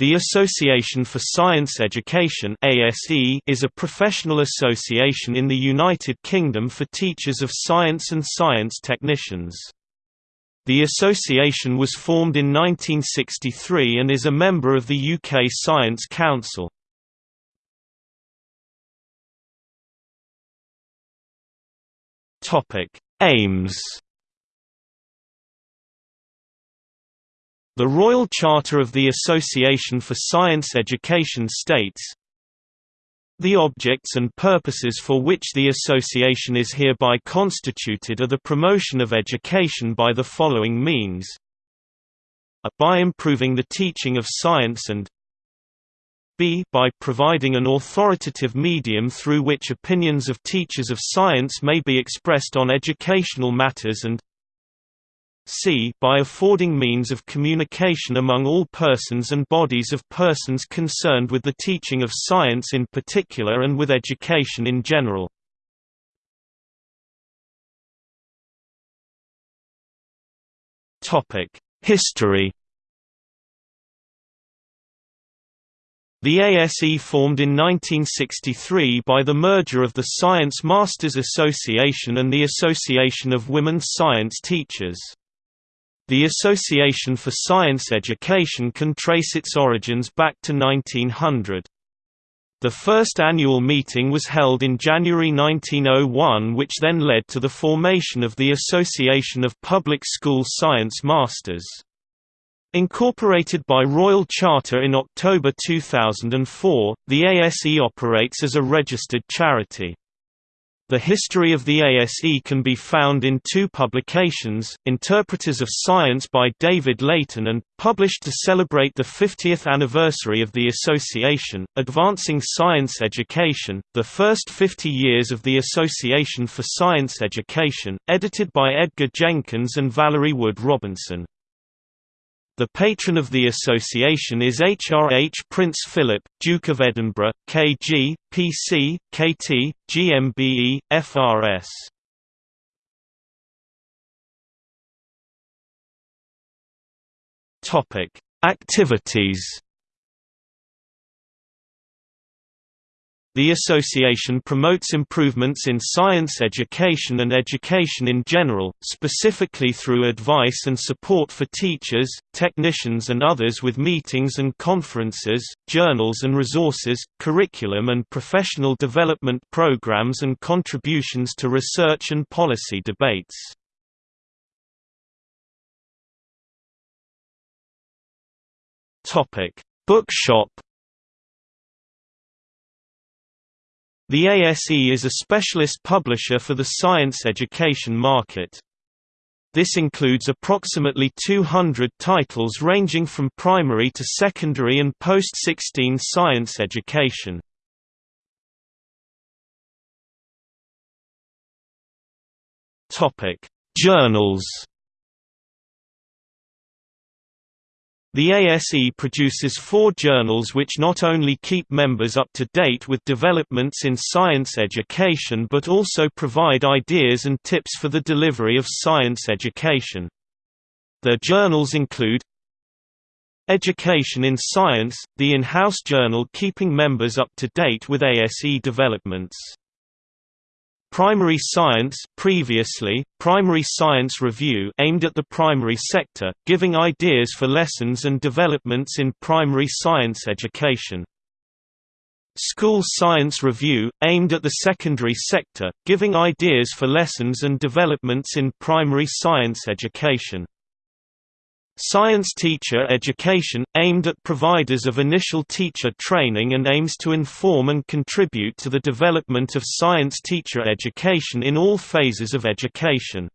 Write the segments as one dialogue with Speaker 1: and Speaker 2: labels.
Speaker 1: The Association for Science Education is a professional association in the United Kingdom for teachers of science and science technicians. The association was formed in 1963 and is a member of the UK Science Council. Aims The Royal Charter of the Association for Science Education states, the objects and purposes for which the association is hereby constituted are the promotion of education by the following means. A by improving the teaching of science and b by providing an authoritative medium through which opinions of teachers of science may be expressed on educational matters and c by affording means of communication among all persons and bodies of persons concerned with the teaching of science in particular and with education in general. History The ASE formed in 1963 by the merger of the Science Masters Association and the Association of Women Science Teachers. The Association for Science Education can trace its origins back to 1900. The first annual meeting was held in January 1901 which then led to the formation of the Association of Public School Science Masters. Incorporated by Royal Charter in October 2004, the ASE operates as a registered charity. The history of the ASE can be found in two publications, Interpreters of Science by David Layton and, published to celebrate the 50th anniversary of the association, Advancing Science Education, the first 50 years of the Association for Science Education, edited by Edgar Jenkins and Valerie Wood Robinson. The patron of the association is HRH Prince Philip, Duke of Edinburgh, KG, PC, KT, GMBE, FRS. Activities The association promotes improvements in science education and education in general, specifically through advice and support for teachers, technicians and others with meetings and conferences, journals and resources, curriculum and professional development programs and contributions to research and policy debates. Bookshop The ASE is a specialist publisher for the science education market. This includes approximately 200 titles ranging from primary to secondary and post-16 science education. Journals The ASE produces four journals which not only keep members up to date with developments in science education but also provide ideas and tips for the delivery of science education. Their journals include Education in Science, the in-house journal keeping members up to date with ASE developments. Primary Science previously, Primary Science Review aimed at the primary sector, giving ideas for lessons and developments in primary science education. School Science Review, aimed at the secondary sector, giving ideas for lessons and developments in primary science education. Science teacher education, aimed at providers of initial teacher training and aims to inform and contribute to the development of science teacher education in all phases of education.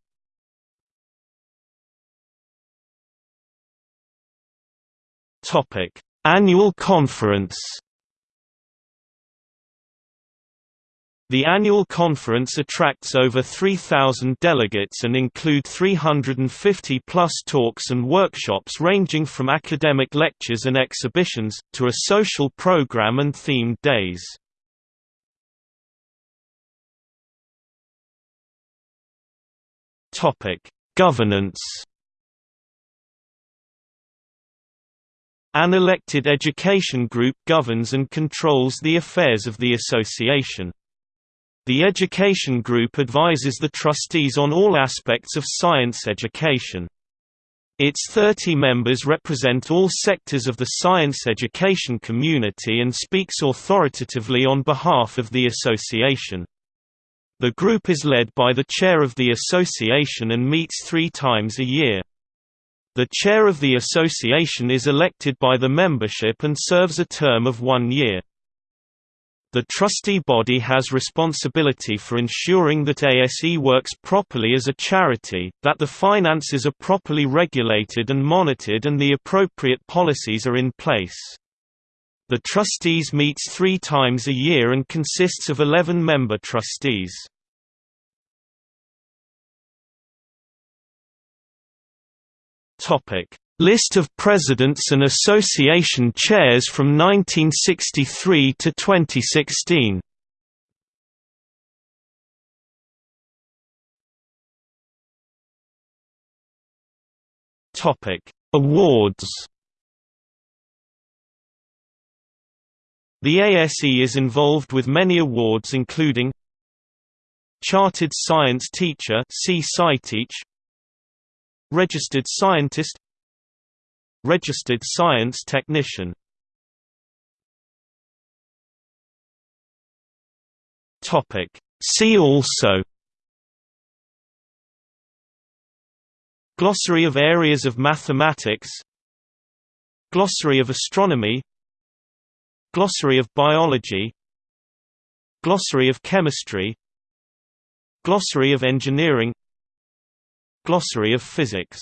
Speaker 1: Annual conference The annual conference attracts over 3,000 delegates and include 350-plus talks and workshops ranging from academic lectures and exhibitions, to a social program and themed days. Governance An elected education group governs and controls the affairs of the association. The education group advises the trustees on all aspects of science education. Its 30 members represent all sectors of the science education community and speaks authoritatively on behalf of the association. The group is led by the chair of the association and meets three times a year. The chair of the association is elected by the membership and serves a term of one year. The trustee body has responsibility for ensuring that ASE works properly as a charity, that the finances are properly regulated and monitored and the appropriate policies are in place. The trustees meets three times a year and consists of 11 member trustees. List of presidents and association chairs from 1963 to 2016. Topic: Awards. The ASE is involved with many awards including Chartered Science Teacher Registered Scientist Registered Science Technician. See also Glossary of areas of mathematics Glossary of astronomy Glossary of biology Glossary of chemistry Glossary of engineering Glossary of physics